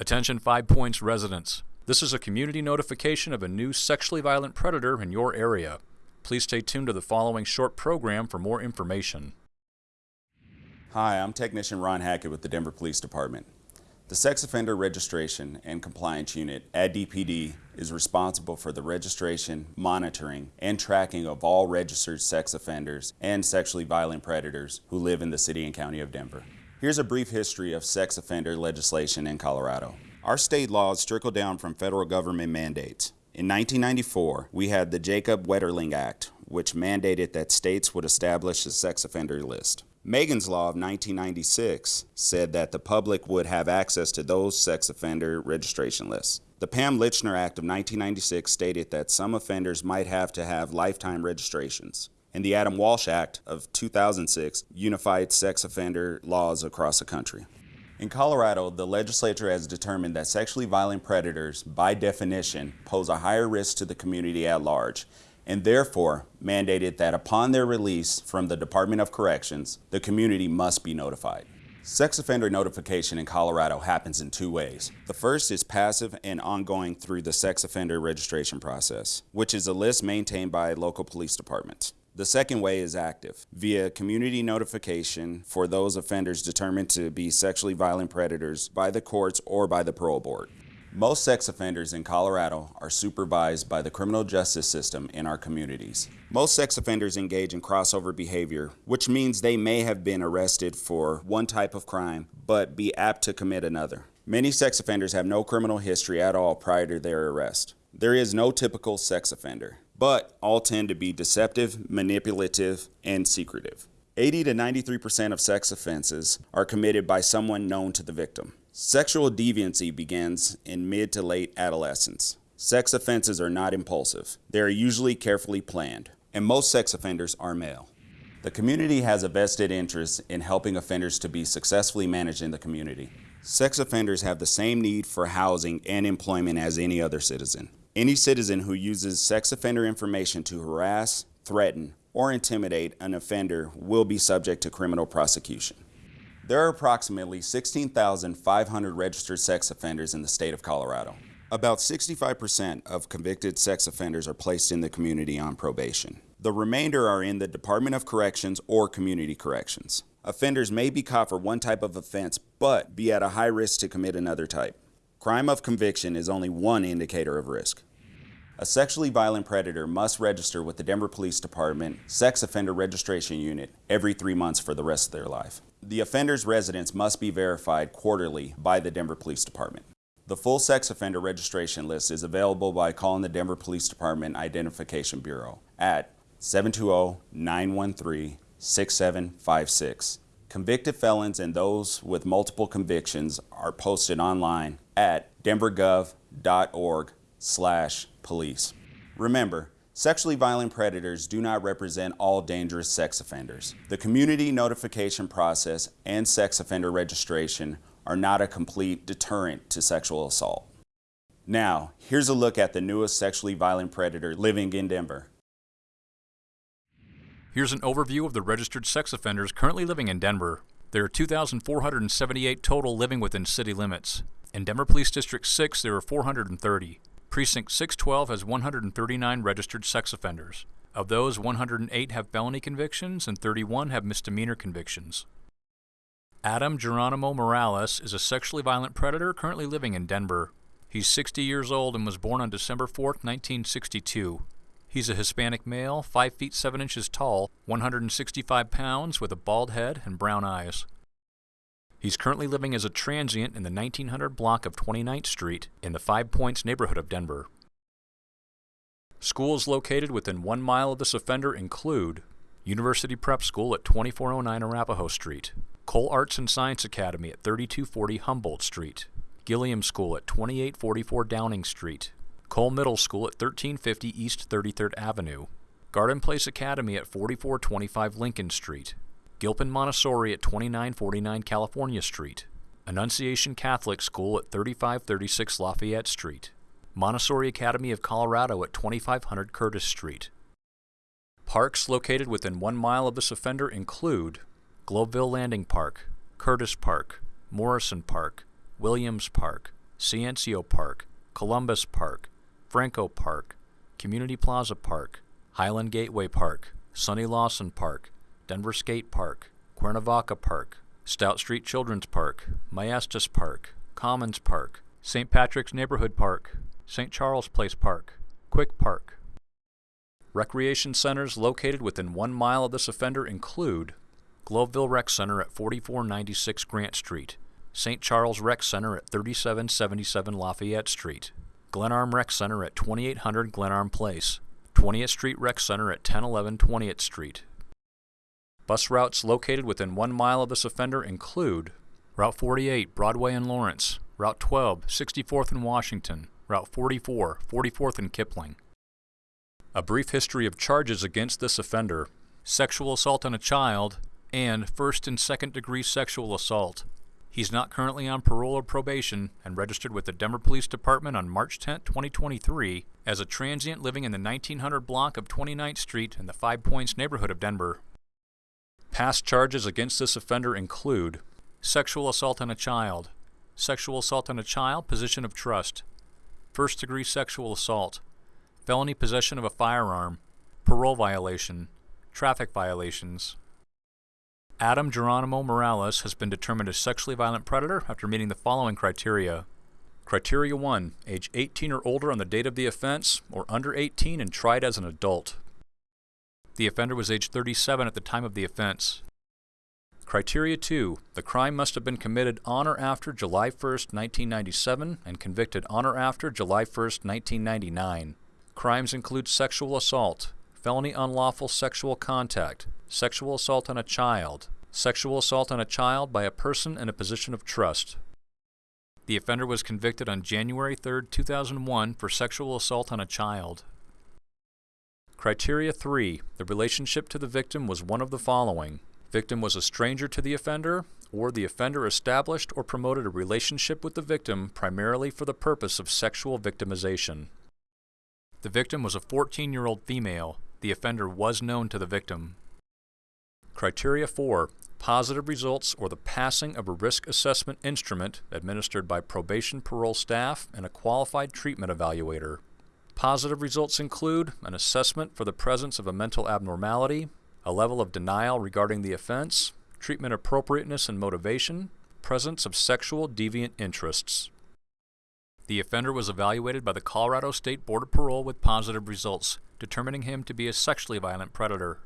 Attention Five Points residents. This is a community notification of a new sexually violent predator in your area. Please stay tuned to the following short program for more information. Hi, I'm Technician Ron Hackett with the Denver Police Department. The Sex Offender Registration and Compliance Unit at DPD is responsible for the registration, monitoring, and tracking of all registered sex offenders and sexually violent predators who live in the City and County of Denver. Here's a brief history of sex offender legislation in Colorado. Our state laws trickle down from federal government mandates. In 1994, we had the Jacob Wetterling Act, which mandated that states would establish a sex offender list. Megan's Law of 1996 said that the public would have access to those sex offender registration lists. The Pam Lychner Act of 1996 stated that some offenders might have to have lifetime registrations and the Adam Walsh Act of 2006 unified sex offender laws across the country. In Colorado, the legislature has determined that sexually violent predators, by definition, pose a higher risk to the community at large, and therefore mandated that upon their release from the Department of Corrections, the community must be notified. Sex offender notification in Colorado happens in two ways. The first is passive and ongoing through the sex offender registration process, which is a list maintained by local police departments. The second way is active, via community notification for those offenders determined to be sexually violent predators by the courts or by the parole board. Most sex offenders in Colorado are supervised by the criminal justice system in our communities. Most sex offenders engage in crossover behavior, which means they may have been arrested for one type of crime, but be apt to commit another. Many sex offenders have no criminal history at all prior to their arrest. There is no typical sex offender but all tend to be deceptive, manipulative, and secretive. 80 to 93% of sex offenses are committed by someone known to the victim. Sexual deviancy begins in mid to late adolescence. Sex offenses are not impulsive. They are usually carefully planned, and most sex offenders are male. The community has a vested interest in helping offenders to be successfully managed in the community. Sex offenders have the same need for housing and employment as any other citizen. Any citizen who uses sex offender information to harass, threaten, or intimidate an offender will be subject to criminal prosecution. There are approximately 16,500 registered sex offenders in the state of Colorado. About 65% of convicted sex offenders are placed in the community on probation. The remainder are in the Department of Corrections or Community Corrections. Offenders may be caught for one type of offense, but be at a high risk to commit another type. Crime of conviction is only one indicator of risk. A sexually violent predator must register with the Denver Police Department Sex Offender Registration Unit every three months for the rest of their life. The offender's residence must be verified quarterly by the Denver Police Department. The full sex offender registration list is available by calling the Denver Police Department Identification Bureau at 720-913-6756. Convicted felons and those with multiple convictions are posted online at denvergov.org slash police. Remember, sexually violent predators do not represent all dangerous sex offenders. The community notification process and sex offender registration are not a complete deterrent to sexual assault. Now, here's a look at the newest sexually violent predator living in Denver. Here's an overview of the registered sex offenders currently living in Denver. There are 2,478 total living within city limits. In Denver Police District 6, there are 430. Precinct 612 has 139 registered sex offenders. Of those, 108 have felony convictions and 31 have misdemeanor convictions. Adam Geronimo Morales is a sexually violent predator currently living in Denver. He's 60 years old and was born on December 4, 1962. He's a Hispanic male, 5 feet 7 inches tall, 165 pounds, with a bald head and brown eyes. He's currently living as a transient in the 1900 block of 29th Street in the Five Points neighborhood of Denver. Schools located within one mile of this offender include University Prep School at 2409 Arapahoe Street, Cole Arts and Science Academy at 3240 Humboldt Street, Gilliam School at 2844 Downing Street, Cole Middle School at 1350 East 33rd Avenue, Garden Place Academy at 4425 Lincoln Street, Gilpin Montessori at 2949 California Street, Annunciation Catholic School at 3536 Lafayette Street, Montessori Academy of Colorado at 2500 Curtis Street. Parks located within one mile of this offender include Globeville Landing Park, Curtis Park, Morrison Park, Williams Park, Ciencio Park, Columbus Park, Franco Park, Community Plaza Park, Highland Gateway Park, Sonny Lawson Park, Denver Skate Park, Cuernavaca Park, Stout Street Children's Park, Maestas Park, Commons Park, St. Patrick's Neighborhood Park, St. Charles Place Park, Quick Park. Recreation centers located within one mile of this offender include Globeville Rec Center at 4496 Grant Street, St. Charles Rec Center at 3777 Lafayette Street, Glenarm Rec Center at 2800 Glenarm Place, 20th Street Rec Center at 1011 20th Street, Bus routes located within one mile of this offender include Route 48, Broadway and Lawrence, Route 12, 64th and Washington, Route 44, 44th and Kipling. A brief history of charges against this offender sexual assault on a child and first and second degree sexual assault. He's not currently on parole or probation and registered with the Denver Police Department on March 10, 2023, as a transient living in the 1900 block of 29th Street in the Five Points neighborhood of Denver. Past charges against this offender include sexual assault on a child, sexual assault on a child, position of trust, first degree sexual assault, felony possession of a firearm, parole violation, traffic violations. Adam Geronimo Morales has been determined a sexually violent predator after meeting the following criteria. Criteria 1 Age 18 or older on the date of the offense, or under 18 and tried as an adult. The offender was age 37 at the time of the offense. Criteria 2. The crime must have been committed on or after July 1, 1997 and convicted on or after July 1, 1999. Crimes include sexual assault, felony unlawful sexual contact, sexual assault on a child, sexual assault on a child by a person in a position of trust. The offender was convicted on January 3, 2001 for sexual assault on a child. Criteria 3. The relationship to the victim was one of the following. Victim was a stranger to the offender, or the offender established or promoted a relationship with the victim primarily for the purpose of sexual victimization. The victim was a 14-year-old female. The offender was known to the victim. Criteria 4. Positive results or the passing of a risk assessment instrument administered by probation parole staff and a qualified treatment evaluator. Positive results include an assessment for the presence of a mental abnormality, a level of denial regarding the offense, treatment appropriateness and motivation, presence of sexual deviant interests. The offender was evaluated by the Colorado State Board of Parole with positive results, determining him to be a sexually violent predator